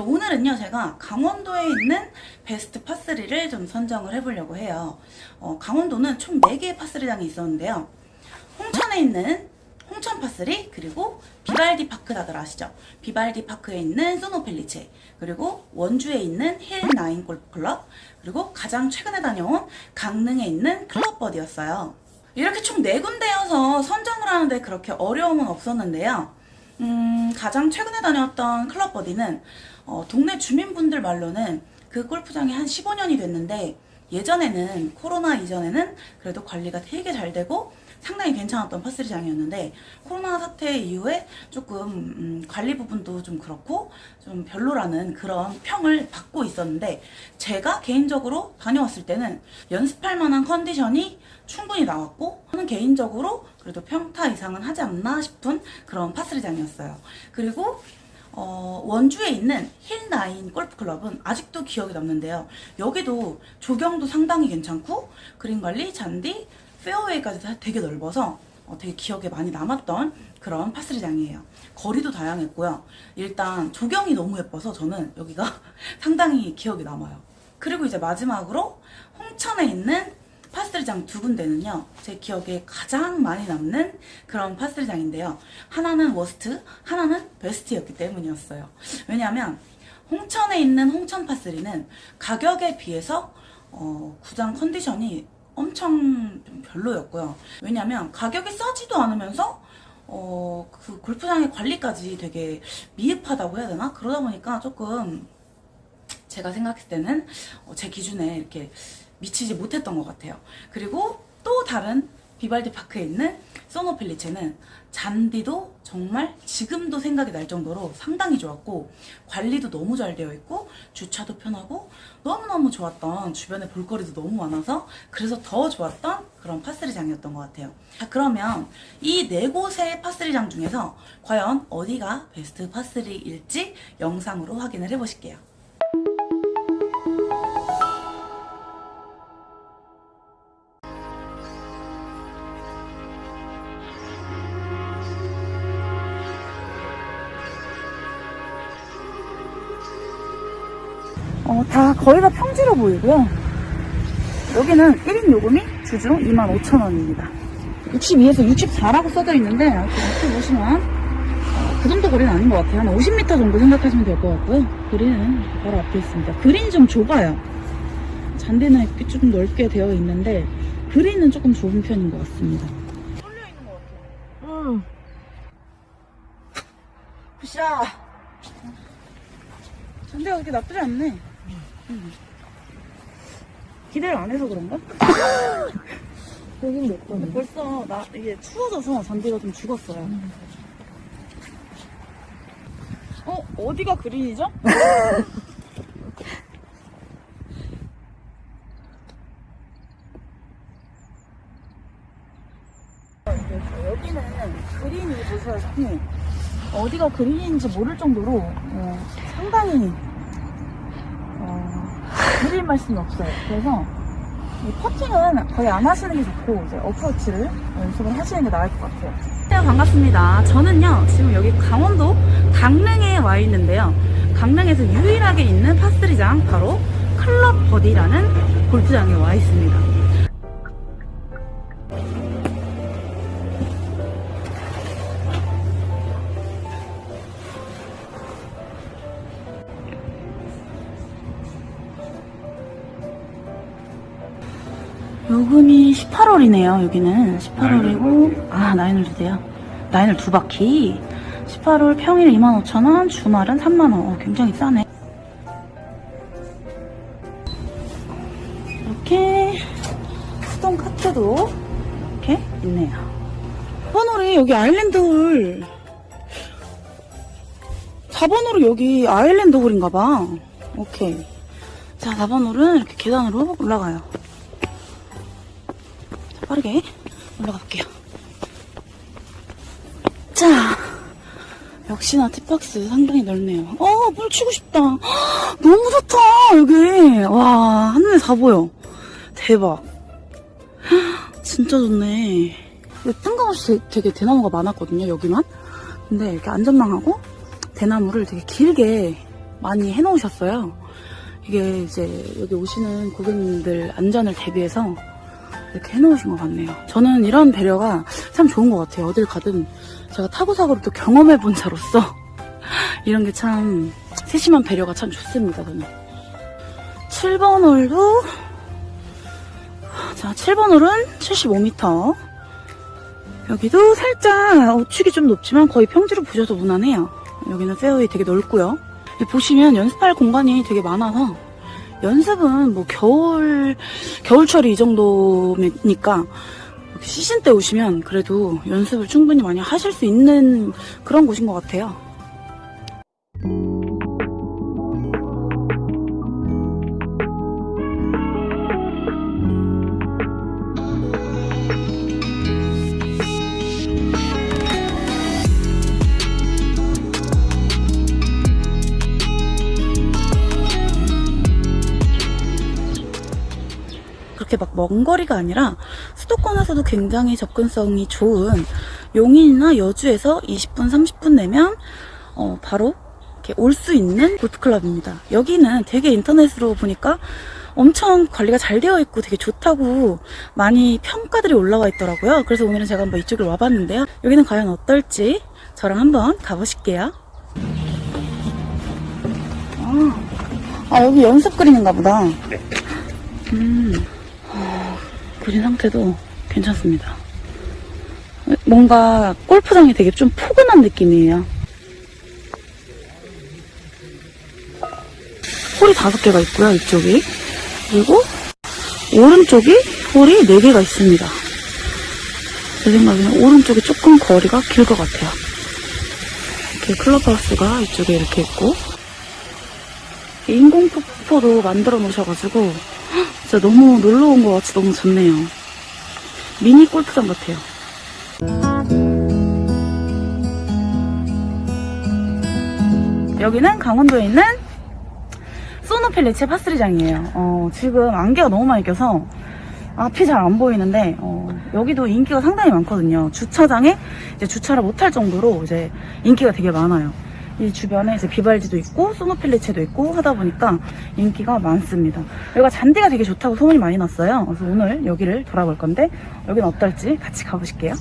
오늘은요, 제가 강원도에 있는 베스트 par three를 좀 선정을 해보려고 해요. 어, 강원도는 총 4개의 par three장이 있었는데요. 홍천에 있는 홍천 par three, 그리고 비발디 파크 다들 아시죠? 비발디 파크에 있는 소노펠리체, 그리고 원주에 있는 힐 나인 골프클럽, 그리고 가장 최근에 다녀온 강릉에 있는 클럽버디였어요. 이렇게 총 4군데여서 선정을 하는데 그렇게 어려움은 없었는데요. 음, 가장 최근에 다녔던 클럽버디는 어, 동네 주민분들 말로는 그 골프장이 한 15년이 됐는데 예전에는 코로나 이전에는 그래도 관리가 되게 잘 되고 상당히 괜찮았던 파스리장이었는데 코로나 사태 이후에 조금 음, 관리 부분도 좀 그렇고 좀 별로라는 그런 평을 받고 있었는데 제가 개인적으로 다녀왔을 때는 연습할 만한 컨디션이 충분히 나왔고 저는 개인적으로 그래도 평타 이상은 하지 않나 싶은 그런 파스리장이었어요. 그리고 어, 원주에 있는 힐나인 골프클럽은 아직도 기억에 남는데요. 여기도 조경도 상당히 괜찮고 그린 관리, 잔디, 페어웨이까지 다 되게 넓어서 어, 되게 기억에 많이 남았던 그런 파스리장이에요. 거리도 다양했고요. 일단 조경이 너무 예뻐서 저는 여기가 상당히 기억에 남아요. 그리고 이제 마지막으로 홍천에 있는 파스리장 두 군데는요, 제 기억에 가장 많이 남는 그런 파스리장인데요. 하나는 워스트, 하나는 베스트였기 때문이었어요. 왜냐하면 홍천에 있는 홍천 파스리는 가격에 비해서 어, 구장 컨디션이 엄청 좀 별로였고요. 왜냐면 가격이 싸지도 않으면서 어, 그 골프장의 관리까지 되게 미흡하다고 해야 되나? 그러다 보니까 조금 제가 생각했을 때는 어, 제 기준에 이렇게 미치지 못했던 것 같아요. 그리고 또 다른 비발디 파크에 있는 소노펠리체는 잔디도 정말 지금도 생각이 날 정도로 상당히 좋았고 관리도 너무 잘 되어 있고 주차도 편하고 너무너무 좋았던 주변에 볼거리도 너무 많아서 그래서 더 좋았던 그런 파스리장이었던 것 같아요. 자 그러면 이 네 곳의 파스리장 중에서 과연 어디가 베스트 파스리일지 영상으로 확인을 해보실게요. 다 거의 다 평지로 보이고요. 여기는 1인 요금이 주중 25,000원입니다. 62에서 64라고 써져 있는데 이렇게 보시면 어, 그 정도 거리는 아닌 것 같아요. 한 50m 정도 생각하시면 될 것 같고요. 그린은 바로 앞에 있습니다. 그린이 좀 좁아요. 잔디는 이렇게 좀 넓게 되어 있는데 그린은 조금 좁은 편인 것 같습니다. 쏠려 있는 것 같아요. 응. 굿샷! 잔디가 그렇게 나쁘지 않네. 음. 기대를 안 해서 그런가? 여긴 몇 근데 번이야? 벌써 나 이게 추워져서 잔디가 좀 죽었어요. 어 어디가 그린이죠? 여기는 그린이 보시다시피 어디가 그린인지 모를 정도로 어, 상당히 어, 그릴 말씀이 없어요. 그래서 이 퍼팅은 거의 안 하시는 게 좋고 이제 어프로치를 연습을 하시는 게 나을 것 같아요. 네, 반갑습니다. 저는요 지금 여기 강원도 강릉에 와 있는데요. 강릉에서 유일하게 있는 파스리장 바로 클럽 버디라는 골프장에 와 있습니다. 요금이 18월이네요, 여기는. 18월이고, 아, 나인을 주세요. 나인을 두 바퀴. 18월 평일 25,000원, 주말은 3만원. 어, 굉장히 싸네. 이렇게, 수동 카트도 이렇게 있네요. 4번홀이 여기 아일랜드 홀. 4번홀이 여기 아일랜드 홀인가봐. 오케이. 자, 4번 홀은 이렇게 계단으로 올라가요. 빠르게 올라가 볼게요. 자, 역시나 티박스 상당히 넓네요. 어, 물 치고 싶다. 헉, 너무 좋다, 여기. 와, 한눈에 다 보여. 대박. 헉, 진짜 좋네. 뜬금없이 되게 대나무가 많았거든요, 여기만. 근데 이렇게 안전망하고 대나무를 되게 길게 많이 해놓으셨어요. 이게 이제 여기 오시는 고객님들 안전을 대비해서 이렇게 해놓으신 것 같네요. 저는 이런 배려가 참 좋은 것 같아요. 어딜 가든 제가 타고 사고를 또 경험해본 자로서 이런 게 참 세심한 배려가 참 좋습니다. 저는 7번 홀도 자 7번 홀은 75m 여기도 살짝 우측이 좀 높지만 거의 평지로 보셔도 무난해요. 여기는 페어웨이 되게 넓고요. 보시면 연습할 공간이 되게 많아서 연습은 뭐 겨울 겨울철이 이 정도니까 시즌 때 오시면 그래도 연습을 충분히 많이 하실 수 있는 그런 곳인 것 같아요. 막 먼 거리가 아니라 수도권에서도 굉장히 접근성이 좋은 용인이나 여주에서 20분, 30분 내면 어, 바로 이렇게 올 수 있는 골프클럽입니다. 여기는 되게 인터넷으로 보니까 엄청 관리가 잘 되어 있고 되게 좋다고 많이 평가들이 올라와 있더라고요. 그래서 오늘은 제가 한번 이쪽을 와봤는데요. 여기는 과연 어떨지 저랑 한번 가보실게요. 아, 아, 여기 연습 그린인가 보다. 음. 그린 상태도 괜찮습니다. 뭔가 골프장이 되게 좀 포근한 느낌이에요. 홀이 다섯 개가 있고요, 이쪽이. 그리고 오른쪽이 홀이 네 개가 있습니다. 제 생각에는 오른쪽이 조금 거리가 길 것 같아요. 이렇게 클럽하우스가 이쪽에 이렇게 있고 인공 폭포도 만들어 놓으셔가지고 진짜 너무 놀러 온 것 같이 너무 좋네요. 미니 골프장 같아요. 여기는 강원도에 있는 소노펠리체 파스리장이에요. 어, 지금 안개가 너무 많이 껴서 앞이 잘 안 보이는데 어, 여기도 인기가 상당히 많거든요. 주차장에 이제 주차를 못할 정도로 이제 인기가 되게 많아요. 이 주변에 이제 비발지도 있고 소노펠리체도 있고 하다 보니까 인기가 많습니다. 여기가 잔디가 되게 좋다고 소문이 많이 났어요. 그래서 오늘 여기를 돌아볼 건데 여기는 어떨지 같이 가보실게요.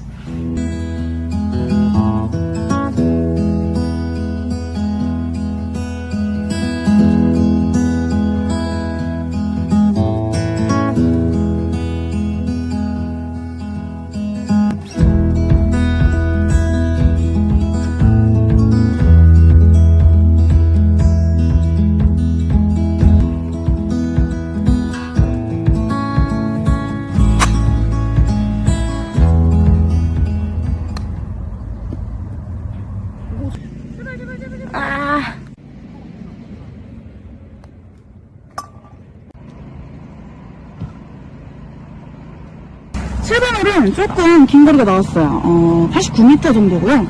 칠번 홀은 조금 긴 거리가 나왔어요. 어, 89m 정도고요.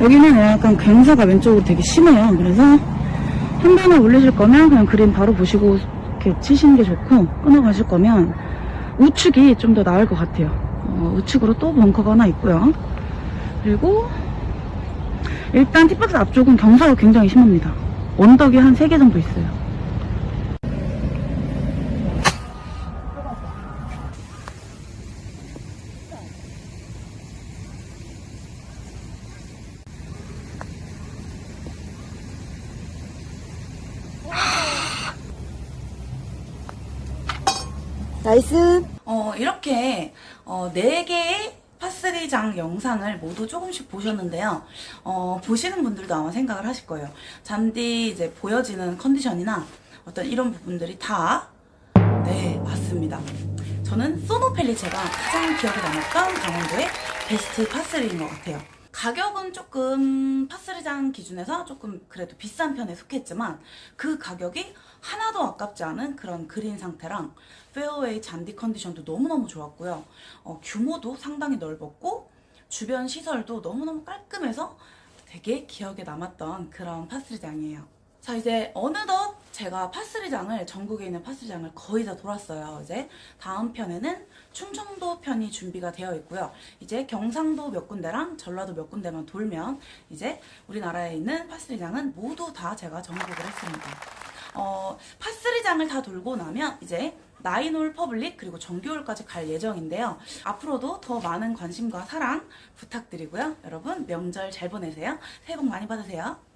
여기는 약간 경사가 왼쪽으로 되게 심해요. 그래서 한 번에 올리실 거면 그냥 그림 바로 보시고 이렇게 치시는 게 좋고 끊어 가실 거면 우측이 좀 더 나을 것 같아요. 어, 우측으로 또 벙커가 하나 있고요. 그리고 일단 티박스 앞쪽은 경사가 굉장히 심합니다. 언덕이 한 3개 정도 있어요. nice. 어, 이렇게 어, 4개의 par three장 영상을 모두 조금씩 보셨는데요. 어, 보시는 분들도 아마 생각을 하실 거예요. 잔디 이제 보여지는 컨디션이나 어떤 이런 부분들이 다 네, 맞습니다. 저는 소노펠리체가 가장 기억에 남았던 강원도의 베스트 par three인 것 같아요. 가격은 조금 par three장 기준에서 조금 그래도 비싼 편에 속했지만 그 가격이 하나도 아깝지 않은 그런 그린 상태랑 페어웨이 잔디 컨디션도 너무너무 좋았고요. 어, 규모도 상당히 넓었고 주변 시설도 너무너무 깔끔해서 되게 기억에 남았던 그런 파스리장이에요. 자 이제 어느덧 제가 파스리장을 전국에 있는 파스리장을 거의 다 돌았어요. 이제 다음 편에는 충청도 편이 준비가 되어 있고요. 이제 경상도 몇 군데랑 전라도 몇 군데만 돌면 이제 우리나라에 있는 par three장은 모두 다 제가 정복을 했습니다. 어, par three장을 다 돌고 나면 이제 nine hole public 그리고 정규홀까지 갈 예정인데요. 앞으로도 더 많은 관심과 사랑 부탁드리고요. 여러분 명절 잘 보내세요. 새해 복 많이 받으세요.